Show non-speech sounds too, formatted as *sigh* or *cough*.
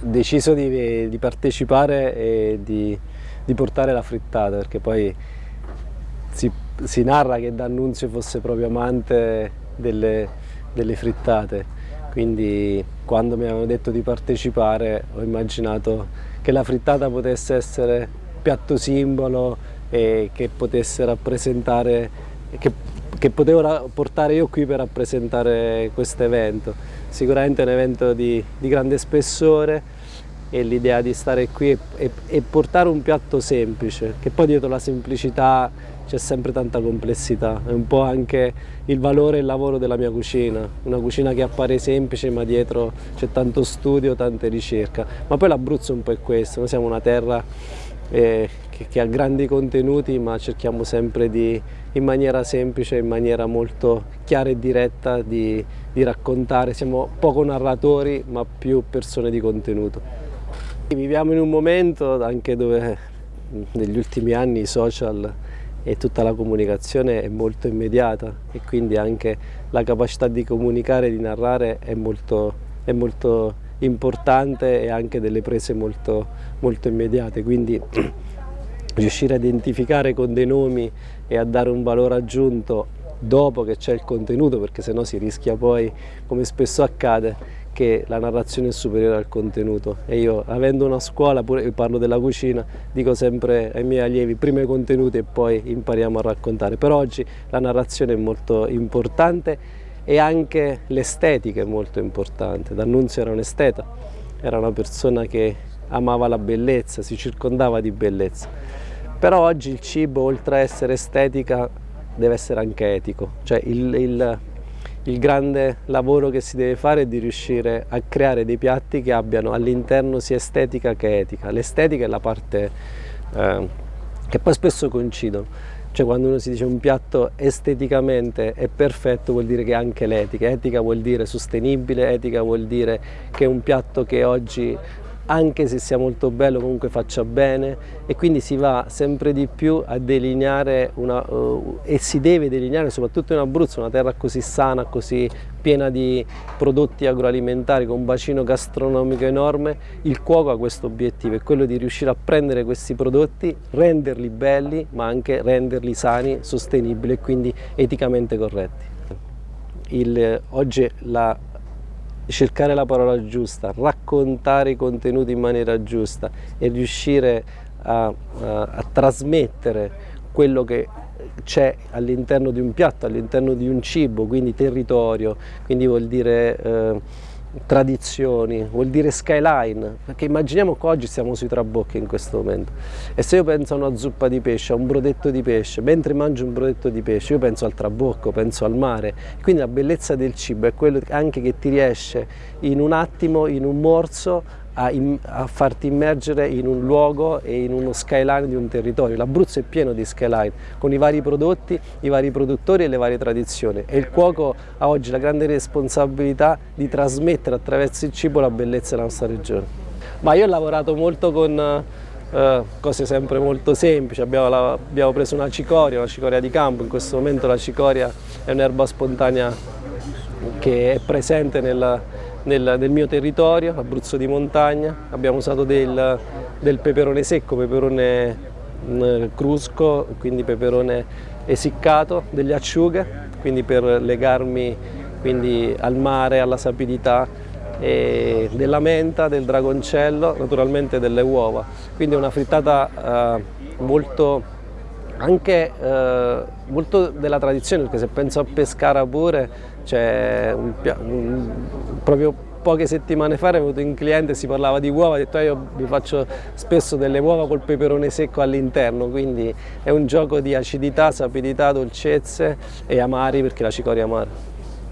deciso di, di partecipare e di, di, portare la frittata perché poi si, si, narra che D'Annunzio fosse proprio amante delle, delle frittate. Quindi quando mi avevano detto di partecipare ho immaginato che la frittata potesse essere piatto simbolo e che potesse rappresentare che, che potevo portare io qui per rappresentare questo evento. Sicuramente è un evento di, di grande spessore e l'idea di stare qui e, portare un piatto semplice, che poi dietro la semplicità c'è sempre tanta complessità, è un po' anche il valore e il lavoro della mia cucina, una cucina che appare semplice ma dietro c'è tanto studio, tante ricerca, ma poi l'Abruzzo un po' è questo, noi siamo una terra eh, che, che, ha grandi contenuti ma cerchiamo sempre di, in maniera semplice, in maniera molto chiara e diretta di, di raccontare, siamo poco narratori ma più persone di contenuto. Viviamo in un momento anche dove negli ultimi anni i social e tutta la comunicazione è molto immediata e quindi anche la capacità di comunicare e di narrare è molto, è molto importante e anche delle prese molto, molto immediate. Quindi *clears throat* riuscire a identificare con dei nomi e a dare un valore aggiunto dopo che c'è il contenuto perché sennò si rischia poi, come spesso accade, che la narrazione è superiore al contenuto e io avendo una scuola, pure parlo della cucina, dico sempre ai miei allievi prima i contenuti e poi impariamo a raccontare. Per oggi la narrazione è molto importante e anche l'estetica è molto importante. D'Annunzio era un esteta, era una persona che amava la bellezza, si circondava di bellezza. Però oggi il cibo, oltre a essere estetica, deve essere anche etico. Cioè il, il il grande lavoro che si deve fare è di riuscire a creare dei piatti che abbiano all'interno sia estetica che etica. L'estetica è la parte eh, che poi spesso coincidono, cioè quando uno si dice un piatto esteticamente è perfetto vuol dire che ha anche l'etica, etica vuol dire sostenibile, etica vuol dire che è un piatto che oggi anche se sia molto bello comunque faccia bene e quindi si va sempre di più a delineare una, uh, e si deve delineare soprattutto in Abruzzo una terra così sana, così piena di prodotti agroalimentari con un bacino gastronomico enorme, il cuoco ha questo obiettivo, è quello di riuscire a prendere questi prodotti, renderli belli ma anche renderli sani, sostenibili e quindi eticamente corretti. Il, oggi la cercare la parola giusta, raccontare i contenuti in maniera giusta e riuscire a, a, a trasmettere quello che c'è all'interno di un piatto, all'interno di un cibo, quindi territorio, quindi vuol dire eh, tradizioni, vuol dire skyline, perché immaginiamo che oggi siamo sui trabocchi in questo momento. E se io penso a una zuppa di pesce, a un brodetto di pesce, mentre mangio un brodetto di pesce io penso al trabocco, penso al mare, quindi la bellezza del cibo è quello anche che ti riesce in un attimo, in un morso a, a, farti immergere in un luogo e in uno skyline di un territorio. L'Abruzzo è pieno di skyline, con i vari prodotti, i vari produttori e le varie tradizioni e il cuoco ha oggi la grande responsabilità di trasmettere attraverso il cibo la bellezza della nostra regione. Ma io ho lavorato molto con eh, cose sempre molto semplici, abbiamo, la, abbiamo preso una cicoria, una cicoria di campo, in questo momento la cicoria è un'erba spontanea che è presente nella, nel, nel mio territorio, Abruzzo di montagna, abbiamo usato del, del peperone secco, peperone mm, crusco, quindi peperone essiccato, delle acciughe, quindi per legarmi quindi, al mare, alla sapidità, della menta, del dragoncello, naturalmente delle uova. Quindi una frittata eh, molto, anche eh, molto della tradizione, perché se penso a Pescara pure cioè, un, un, proprio poche settimane fa è venuto un cliente e si parlava di uova, ha detto io vi faccio spesso delle uova col peperone secco all'interno, quindi è un gioco di acidità, sapidità, dolcezze e amari perché la cicoria amara.